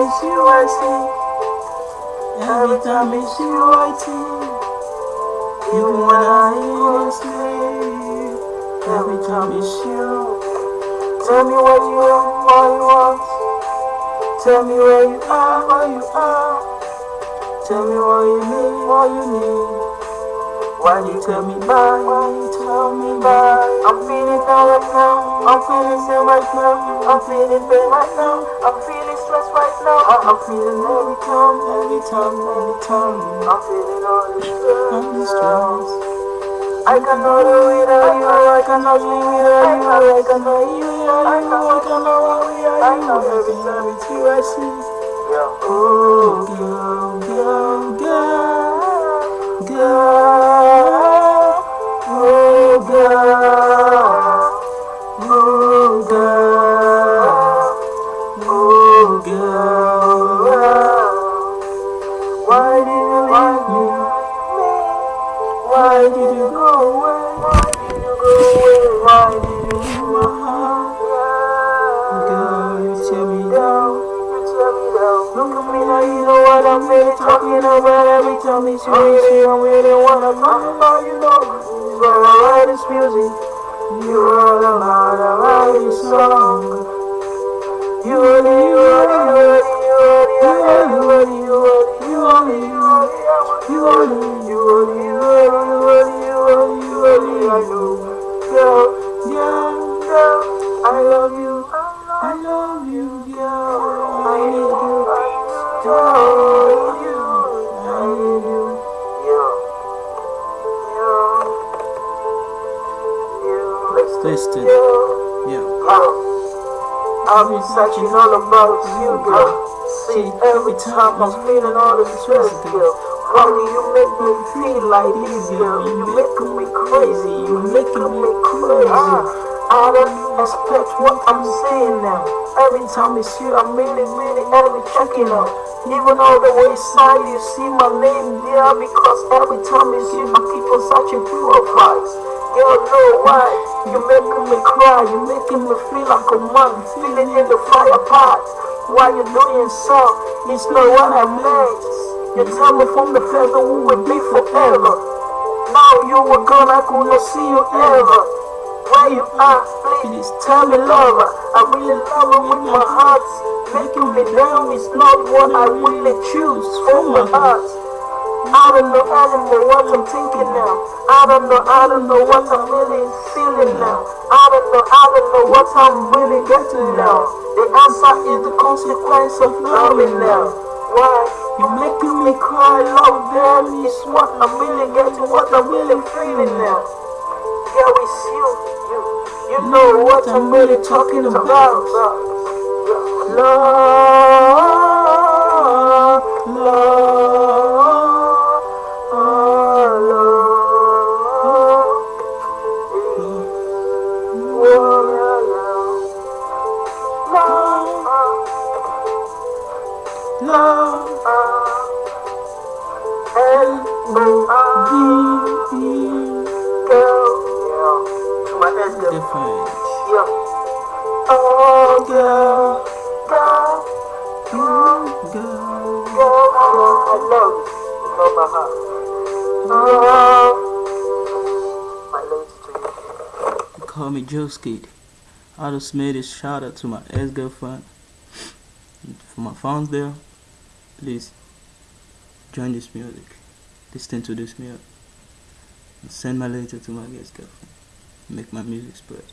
it's you I see, every time it's you I think, even when I ain't sleep, every time it's you. Tell me what you want, what you want. Tell me where you are, where you are. Tell me what you need, what you need. Why you tell me bye? Why you tell me bye? I'm feeling down right now. I'm feeling down right now. I'm feeling pain right now. I'm feeling stressed right now. I'm feeling every time, every time, every time. I'm feeling all this stress. All this stress. I cannot do without you. I cannot live without you. I cannot eat without you. I cannot walk without you. Every time it's you I see. Oh, girl, girl, girl, girl, oh, girl, oh, girl, you what I'm really talking about. Every time it's you, you see, I really wanna talk about you know. So I write this music. You all about, I write this song. You are only, you only, you only, you only, you only, you only, you only, you only, you only, you only, you only, you only, you only, I know. Girl, girl, girl, I love you, I love you, girl. I need you, girl, yeah. Listen. Yeah. I've been searching all about you, girl. See, every time I'm feeling all this stress, girl. Honey, you make me feel like this, girl. You making me crazy. You making me crazy. Ah, I don't expect what I'm saying now. Every time it's you, I'm really, really, every checking out. Even all the way inside, you see my name there because every time it's you, I keep on searching profiles. Girl, know why? You're making me cry, You're making me feel like a man, feeling in the fire part. Why you doing so? It's not what I meant. You tell me from the that we would be forever. Now you were gone, I could not see you ever. Where you are, please tell me, lover. I really love you with my heart. Making me down is not what I really choose from my heart. I don't know, I don't know what I'm thinking now. I don't know, I don't know what I'm really feeling now. I don't know, I don't know what I'm really getting now. The answer is the consequence of loving now. Why? You're making me cry, love them is what I'm really getting, what I'm really feeling now. Yeah, it's you, you, you know what I'm really talking about. Love, Love, L-O-V-E. Different. Yeah. Oh, girl, girl, girl, Girl. I love you. You know my heart. Oh, my lady to you. Call me Joe Skid. I just made a shout out to my ex girlfriend. For my fans there, please join this music. Listen to this music. And send my letter to my ex girlfriend. Make my music spread.